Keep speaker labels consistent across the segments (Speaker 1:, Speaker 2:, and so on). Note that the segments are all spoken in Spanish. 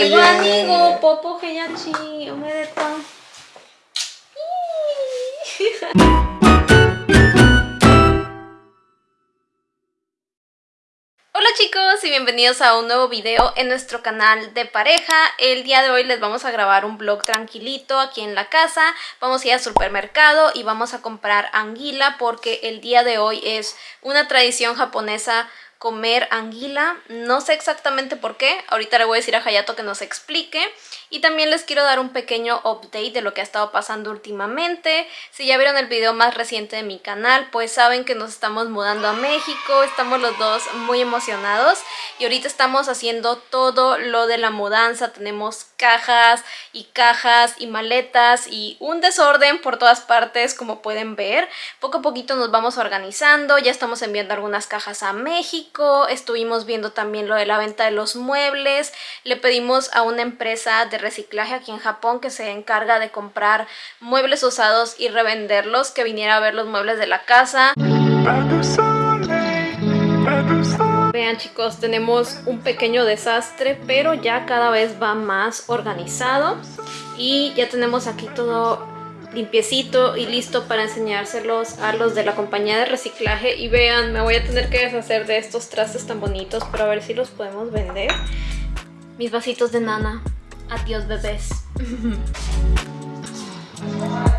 Speaker 1: amigo, amigo, popo. Hola chicos y bienvenidos a un nuevo video en nuestro canal de pareja. El día de hoy les vamos a grabar un vlog tranquilito aquí en la casa. Vamos a ir al supermercado y vamos a comprar anguila porque el día de hoy es una tradición japonesa comer anguila. No sé exactamente por qué. Ahorita le voy a decir a Hayato que nos explique. Y también les quiero dar un pequeño update de lo que ha estado pasando últimamente. Si ya vieron el video más reciente de mi canal, pues saben que nos estamos mudando a México. Estamos los dos muy emocionados. Y ahorita estamos haciendo todo lo de la mudanza. Tenemos cajas y cajas y maletas y un desorden por todas partes como pueden ver. Poco a poquito nos vamos organizando. Ya estamos enviando algunas cajas a México. Estuvimos viendo también lo de la venta de los muebles. Le pedimos a una empresa de reciclaje aquí en Japón que se encarga de comprar muebles usados y revenderlos, que viniera a ver los muebles de la casa. Vean chicos, tenemos un pequeño desastre, pero ya cada vez va más organizado. Y ya tenemos aquí todo limpiecito y listo para enseñárselos a los de la compañía de reciclaje. Y vean, me voy a tener que deshacer de estos trastes tan bonitos para ver si los podemos vender. Mis vasitos de nana. Adiós bebés.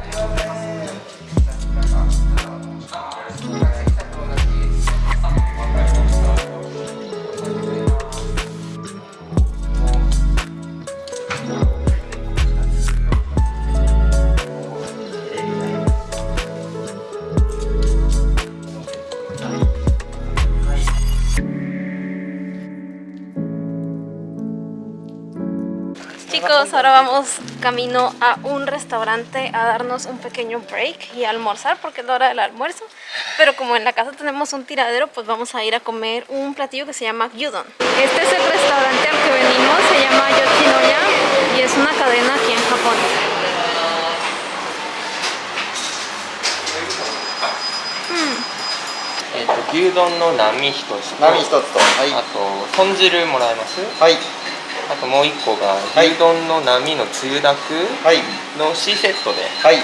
Speaker 1: Chicos, ahora vamos camino a un restaurante a darnos un pequeño break y a almorzar porque es la hora del almuerzo. Pero como en la casa tenemos un tiradero, pues vamos a ir a comer un platillo que se llama gyudon. Este es el restaurante al que venimos, se llama Yoshinoya y es una cadena aquí en Japón.
Speaker 2: えっと牛丼の並一つと
Speaker 3: 波一つとはい
Speaker 2: あと豚汁もらえます
Speaker 3: はい
Speaker 2: あともう一個が
Speaker 3: はい
Speaker 2: 牛丼の並のつゆだく
Speaker 3: はい
Speaker 2: の C セットで
Speaker 3: はい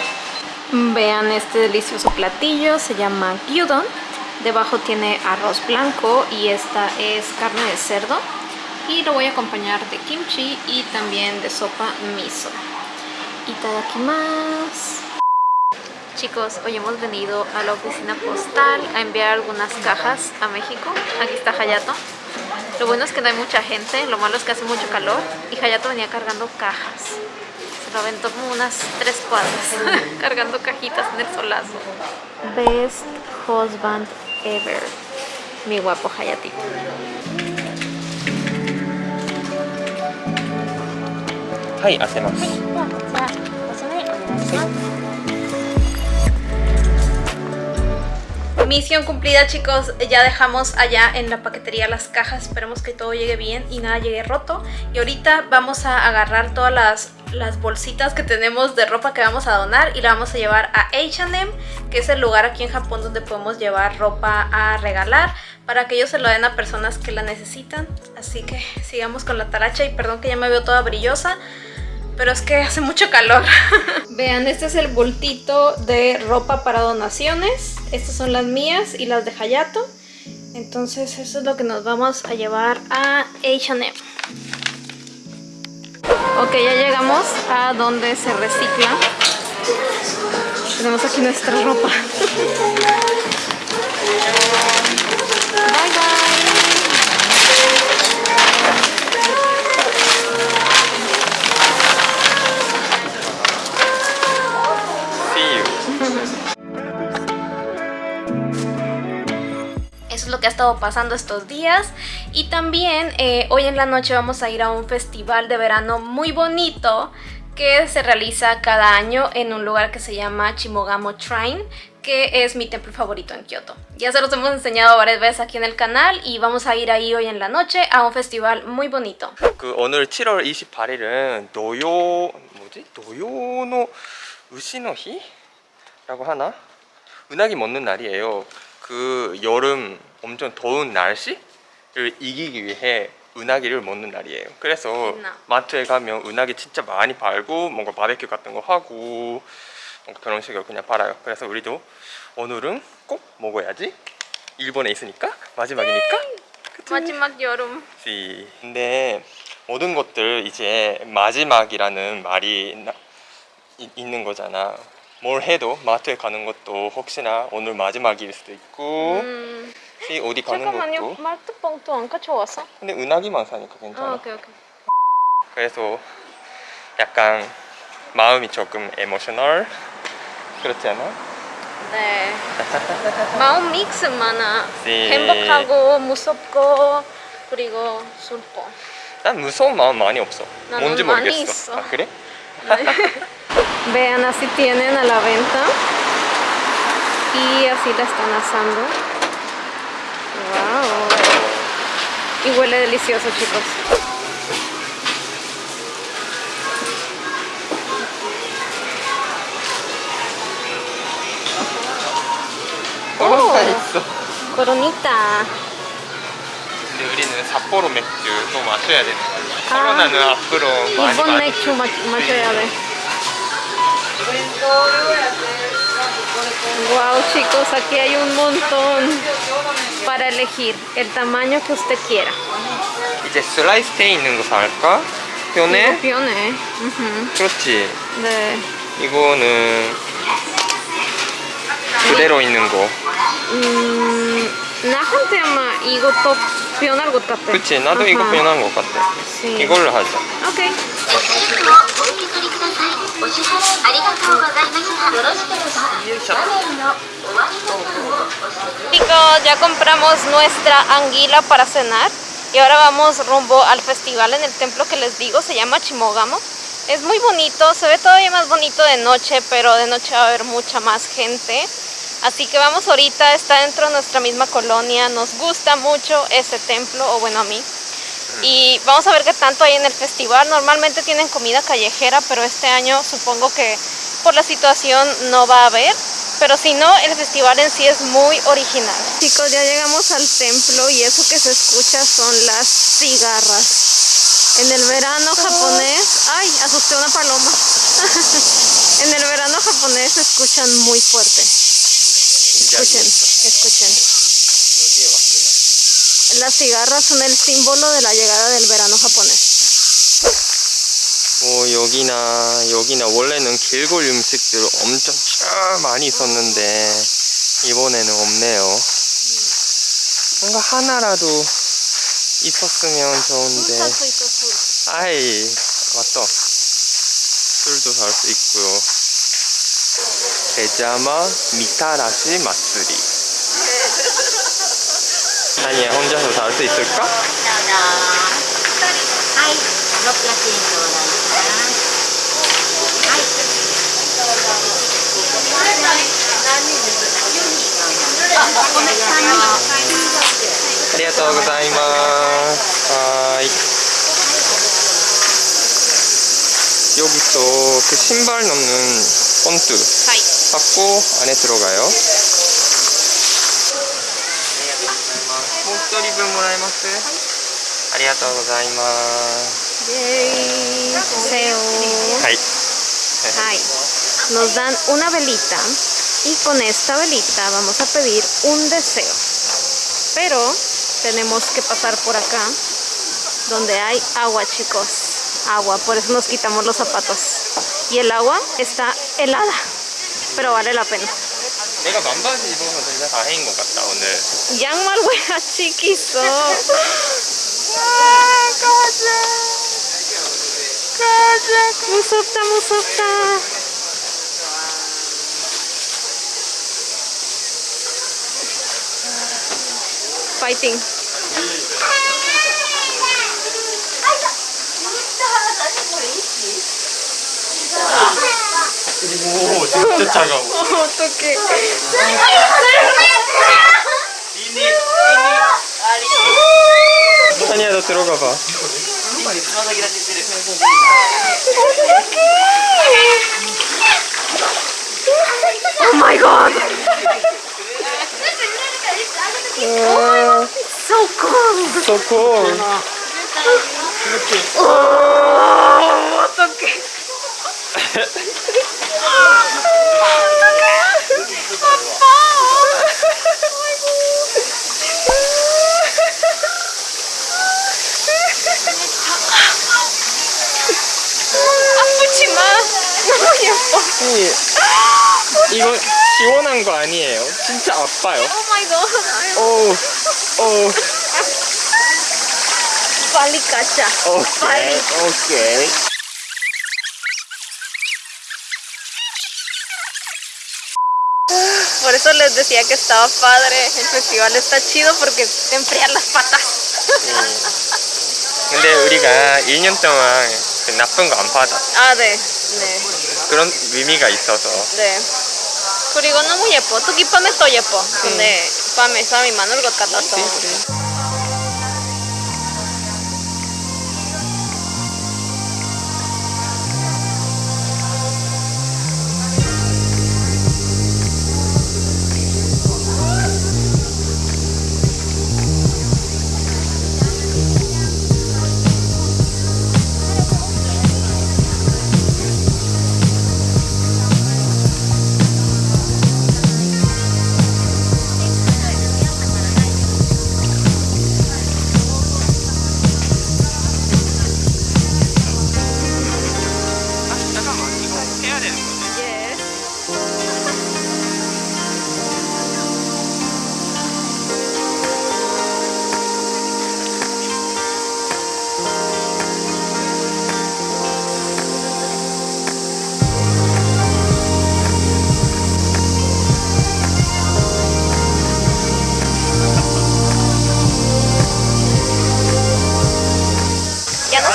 Speaker 1: Vean este delicioso platillo, se llama gyudon. Debajo tiene arroz blanco y esta es carne de cerdo. Y lo voy a acompañar de kimchi y también de sopa miso. Itadakimasu. Chicos, hoy hemos venido a la oficina postal a enviar algunas cajas a México. Aquí está Hayato. Lo bueno es que no hay mucha gente, lo malo es que hace mucho calor y Hayato venía cargando cajas. Se lo aventó como unas tres cuadras, cargando cajitas en el solazo. Best husband ever. Mi guapo Hayatito.
Speaker 2: はい
Speaker 1: Misión cumplida chicos, ya dejamos allá en la paquetería las cajas, esperemos que todo llegue bien y nada llegue roto. Y ahorita vamos a agarrar todas las, las bolsitas que tenemos de ropa que vamos a donar y la vamos a llevar a H&M, que es el lugar aquí en Japón donde podemos llevar ropa a regalar para que ellos se lo den a personas que la necesitan. Así que sigamos con la taracha y perdón que ya me veo toda brillosa, pero es que hace mucho calor. Vean, este es el bultito de ropa para donaciones. Estas son las mías y las de Hayato. Entonces eso es lo que nos vamos a llevar a H&M. Ok, ya llegamos a donde se recicla. Tenemos aquí nuestra ropa. Eso es lo que ha estado pasando estos días. Y también eh, hoy en la noche vamos a ir a un festival de verano muy bonito que se realiza cada año en un lugar que se llama Chimogamo Shrine, que es mi templo favorito en Kioto. Ya se los hemos enseñado varias veces aquí en el canal y vamos a ir ahí hoy en la noche a un festival muy bonito.
Speaker 2: 그 오늘 7월 28일은 노요 뭐지? 노요노 우시노 히라고 하나? 은하기 먹는 날이에요. 그 여름 엄청 더운 날씨를 이기기 위해 은하기를 먹는 날이에요. 그래서
Speaker 1: 은하.
Speaker 2: 마트에 가면 은하기 진짜 많이 팔고 뭔가 바베큐 같은 거 하고 뭔가 그런 식으로 그냥 팔아요. 그래서 우리도 오늘은 꼭 먹어야지. 일본에 있으니까 마지막이니까. 그치?
Speaker 1: 마지막 여름.
Speaker 2: 그치. 근데 모든 것들 이제 마지막이라는 말이 이- 있는 거잖아. 뭘 해도 마트에 가는 것도 혹시나 오늘 마지막일 수도 있고
Speaker 1: 음,
Speaker 2: 어디 가는
Speaker 1: 잠깐만요.
Speaker 2: 것도
Speaker 1: 마트 봉투 안 가져왔어?
Speaker 2: 근데 은하기만 사니까 괜찮아.
Speaker 1: 아, 오케이 오케이.
Speaker 2: 그래서 약간 마음이 조금 에모셔널 그렇지 않아?
Speaker 1: 네. 마음 믹스 많아.
Speaker 2: 네.
Speaker 1: 행복하고 무섭고 그리고 슬퍼.
Speaker 2: 난 무서운 마음 많이 없어. 뭔지 모르겠어. 아 그래?
Speaker 1: Vean, así tienen a la venta. Y así la están asando. Wow. Y huele delicioso, chicos.
Speaker 2: 너무
Speaker 1: 오.
Speaker 2: 맛있어.
Speaker 1: Coronita.
Speaker 2: 근데 우리는 삿포로 맥주도 마셔야 되는 거야.
Speaker 1: 아.
Speaker 2: 코로나는 앞으로 많이
Speaker 1: Y con
Speaker 2: 많이
Speaker 1: mechu macho de. Wow, chicos, aquí hay un montón para elegir el tamaño que usted quiera.
Speaker 2: 이제 슬라이스 돼 있는 거 살까?
Speaker 1: Pione. Ujú.
Speaker 2: 그렇지.
Speaker 1: 네.
Speaker 2: 이거는 그대로 있는 거.
Speaker 1: 음, 나한테 아마 이것도 변할 것 같아.
Speaker 2: 그치? 나도 이거. 편한 것 같아.
Speaker 1: 네.
Speaker 2: 이걸로 하자.
Speaker 1: 오케이. Chicos, ya compramos nuestra anguila para cenar y ahora vamos rumbo al festival en el templo que les digo, se llama Chimogamo. Es muy bonito, se ve todavía más bonito de noche, pero de noche va a haber mucha más gente. Así que vamos ahorita, está dentro de nuestra misma colonia, nos gusta mucho este templo, o bueno a mí. Y vamos a ver qué tanto hay en el festival. Normalmente tienen comida callejera, pero este año supongo que por la situación no va a haber. Pero si no, el festival en sí es muy original. Chicos, ya llegamos al templo y eso que se escucha son las cigarras. En el verano japonés... ¡Ay! Asusté a una paloma. en el verano japonés se escuchan muy fuerte. Escuchen, escuchen. Las cigarras son el símbolo de la llegada del verano japonés.
Speaker 2: 오 여기나 여기나 원래는 길골 음식들 엄청 쭉 많이 있었는데 이번에는 없네요. 뭔가 하나라도 있었으면 좋은데. 아이 맞다. 술도 살 수 있고요. 베자마 미타라시 마쓰리. 다니야. 혼자서 잘 수 있을까? 여기 또그 신발 넣는
Speaker 1: 본드
Speaker 2: 받고 안에 들어가요.
Speaker 1: nos dan una velita y con esta velita vamos a pedir un deseo. Pero tenemos que pasar por acá donde hay agua chicos. Agua por eso nos quitamos los zapatos. Y el agua está helada pero vale la pena.
Speaker 2: 내가 반바지 입어서 진짜 다행인 것 같다 오늘.
Speaker 1: 양말 왜 아직 있어? 와 아, 가자. 가자. 무섭다 무섭다. 파이팅.
Speaker 2: 아이고 무섭다 다시 보이지 오 진짜 차가워.
Speaker 1: 어떡해.
Speaker 2: 산이야 너 들어가봐.
Speaker 1: 오 마이 갓. 어.
Speaker 2: So cold So cold 어,
Speaker 1: 어떡해. 아프지마. 너무 예뻐.
Speaker 2: 이 이거 시원한 거 아니에요? 진짜 아파요.
Speaker 1: 오 마이 갓.
Speaker 2: 오, 오,
Speaker 1: 빨리 가자.
Speaker 2: 오케이,
Speaker 1: 빨리.
Speaker 2: 오케이.
Speaker 1: Por eso les decía que estaba padre. El festival está chido porque te enfrían las patas.
Speaker 2: 근데 우리가 1년 동안 그 나쁜 거 안 받아.
Speaker 1: 아, 네. 네.
Speaker 2: 그런 의미가 있어서.
Speaker 1: 네. 그리고 너무 예뻐. 특히 밤에 또 예뻐. 근데 밤에 사람이 많을 것 같아서.
Speaker 2: 잠 got it.
Speaker 1: Yes.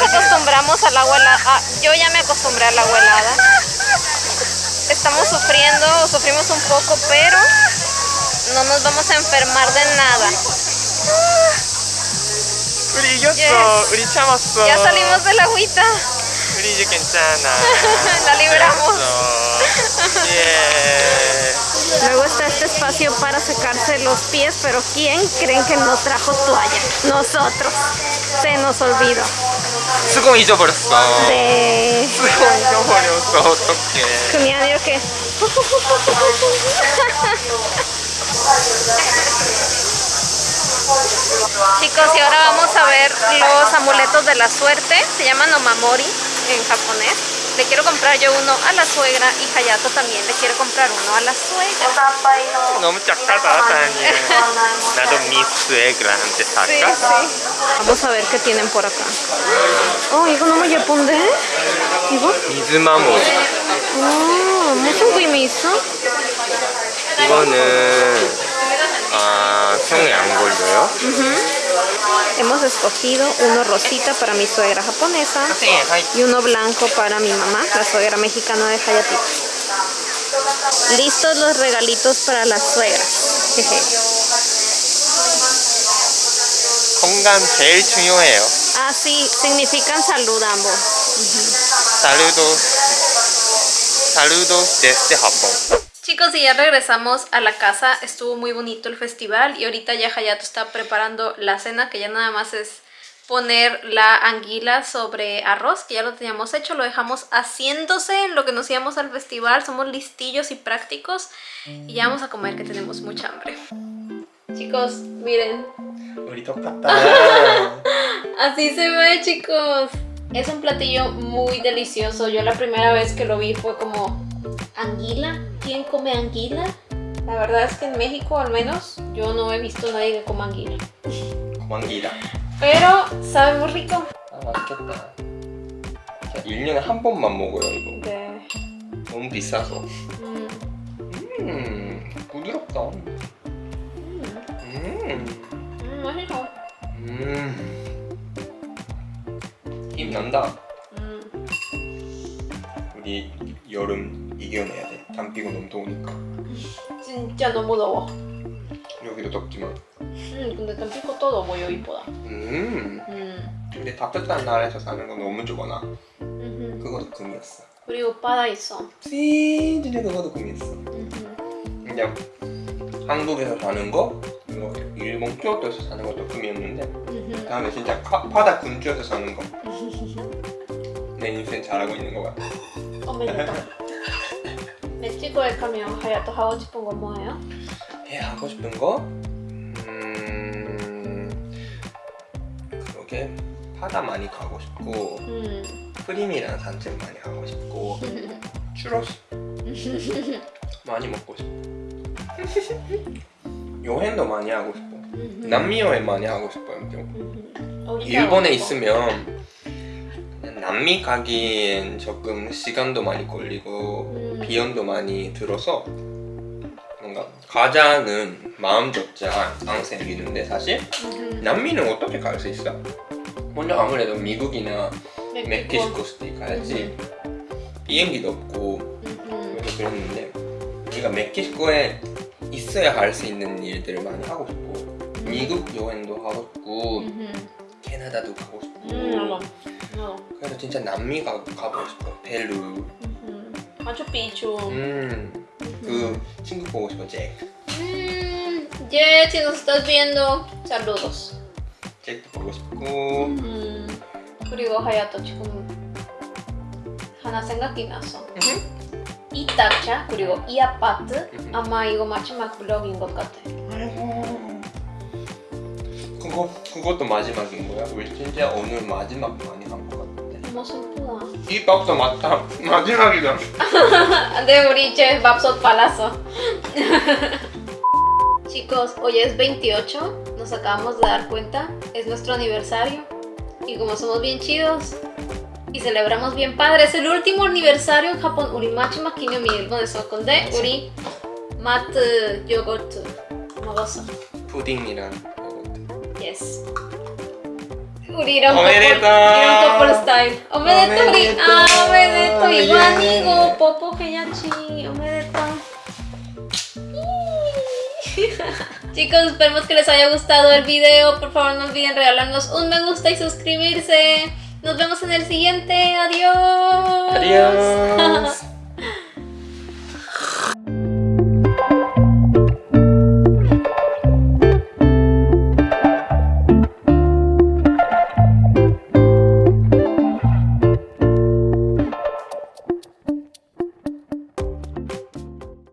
Speaker 1: acostumbramos a la abuela, yo ya me acostumbré a la abuelada estamos sufriendo sufrimos un poco, pero no nos vamos a enfermar de nada. Yes. Ya salimos del agüita. La libramos. Luego está este espacio para secarse los pies, pero ¿quién creen que no trajo toalla? Nosotros. Se nos olvidó.
Speaker 2: 수건 잊어버렸어.
Speaker 1: 네.
Speaker 2: 수건 잊어버렸어. 어떡해.
Speaker 1: 그냥 이렇게. Chicos, y ahora vamos a ver los amuletos de la suerte. Se llaman omamori en japonés. Le quiero comprar yo uno a la suegra y Hayato también le quiere comprar uno a la suegra.
Speaker 2: 너무 작다다, 다니. 나도 미스 애들한테
Speaker 1: Sí,
Speaker 2: 살까?
Speaker 1: sí. Vamos a ver qué tienen por acá. Oh, 이거 너무 예쁜데? 이거?
Speaker 2: 미즈마모.
Speaker 1: 아, 무슨 그림이 있어?
Speaker 2: 이거는 아, 성이 안 걸려요?
Speaker 1: Hemos escogido uno rosita para mi suegra japonesa
Speaker 2: 네, 하이.
Speaker 1: y uno blanco para mi mamá, la suegra mexicana de Hayatito. Listos los regalitos para las suegras. Jeje.
Speaker 2: 건강 제일 중요해요.
Speaker 1: Ah, sí, significan salud ambos.
Speaker 2: Saludos. Saludos desde Japón.
Speaker 1: Chicos, y ya regresamos a la casa. Estuvo muy bonito el festival y ahorita ya Hayato está preparando la cena, que ya nada más es poner la anguila sobre arroz, que ya lo teníamos hecho, lo dejamos haciéndose en lo que nos íbamos al festival, somos listillos y prácticos y ya vamos a comer que tenemos mucha hambre. Chicos, miren.
Speaker 2: Ahorita.
Speaker 1: Así se ve, chicos. Es un platillo muy delicioso, yo la primera vez que lo vi fue como anguila. ¿Quién come anguila? La verdad es que en México al menos yo no he visto a nadie que coma anguila.
Speaker 2: 고만기다.
Speaker 1: Pero sabe muy rico.
Speaker 2: 아 맛있겠다. 자, 1년에 한 번만 먹어요 이거.
Speaker 1: 네.
Speaker 2: 너무 비싸서.
Speaker 1: Mm,
Speaker 2: 음 부드럽다. 음.
Speaker 1: mm, 맛있어.
Speaker 2: 음. 힘 난다.
Speaker 1: Mm.
Speaker 2: 우리 여름 이겨내야 돼. 담 피고 너무 더우니까.
Speaker 1: 진짜 너무 더워.
Speaker 2: 여기도 덥지만.
Speaker 1: 음, 근데 tampico todo voy 이쁘다.
Speaker 2: 음.
Speaker 1: 음.
Speaker 2: 근데 따뜻한 나라에서 사는 건 너무 좋거나. 그것도 금이었어.
Speaker 1: 그리고 바다 있어.
Speaker 2: 씨, 진짜 그것도 금이었어. 그냥 한국에서 사는 거, 그리고 일본 교토에서 사는 것도 금이었는데.
Speaker 1: 음.
Speaker 2: 다음에 진짜 파, 바다 근처에서 사는 거. 내 인생 잘하고 있는 거 같아.
Speaker 1: 멕 시코에 가면 하야토 하고 싶은 거 뭐예요?
Speaker 2: 해 하고 싶은 거? 음, 그러게 바다 많이 가고 싶고
Speaker 1: 음.
Speaker 2: 프림이랑 산책 많이 하고 싶고 추러스 많이 먹고 싶어. 여행도 많이 하고 싶어. 남미 여행 많이 하고 싶어요. 좀.
Speaker 1: 어디
Speaker 2: 일본에? 있으면 남미 가기엔 조금 시간도 많이 걸리고
Speaker 1: 음.
Speaker 2: 비용도 많이 들어서 뭔가 가자는 마음조차 안 생기는데 사실
Speaker 1: 음.
Speaker 2: 남미는 어떻게 갈 수 있어? 먼저 아무래도 미국이나
Speaker 1: 멕시코.
Speaker 2: 스테이 가야지 비행기도 없고
Speaker 1: 음.
Speaker 2: 그래서 그랬는데 우리가 멕시코에 있어야 할 수 있는 일들을 많이 하고 싶고 미국 여행도 하고 싶고
Speaker 1: 음.
Speaker 2: 캐나다도 가고 싶고
Speaker 1: 음. 어.
Speaker 2: 그래서 진짜 남미 가, 가보고 싶어 페루
Speaker 1: 음. 마추픽추.
Speaker 2: 음그 친구 보고 싶어 잭
Speaker 1: Mm, Jet, si nos estás viendo, saludos.
Speaker 2: 잭도 보고 싶고
Speaker 1: 음, 그리고 하야토 지금 하나 생각이 났어. 이 딱자 그리고 이 아파트
Speaker 2: 음.
Speaker 1: 아마 이거 마지막 블럭인 것 같아.
Speaker 2: 그거 그것도 마지막인 거야? 우리 진짜 오늘 마지막 많이 한 거 같은데
Speaker 1: 너무 슬프다.
Speaker 2: 이 밥도 맞다 마지막이다
Speaker 1: De 우리 이제 밥솥 발랐어. Chicos, hoy es 28, nos acabamos de dar cuenta, es nuestro aniversario y como somos bien chidos y celebramos bien padre, es el último aniversario en Japón. 우리 마지막 기념일 일본에서 건데 우리 마트 요거트 먹었어.
Speaker 2: 푸딩이랑 요거트
Speaker 1: Yes. リ
Speaker 2: ランコポ
Speaker 1: リランコポルスタイルおめで
Speaker 2: とうリあ
Speaker 1: おめでとうイワ
Speaker 2: ニ
Speaker 1: ゴポポヘヤチおめでとう ah, Chicos, esperemos que les haya gustado el video. Por favor, no olviden regalarnos un me gusta y suscribirse. Nos vemos en el siguiente. Adiós.
Speaker 2: Adiós.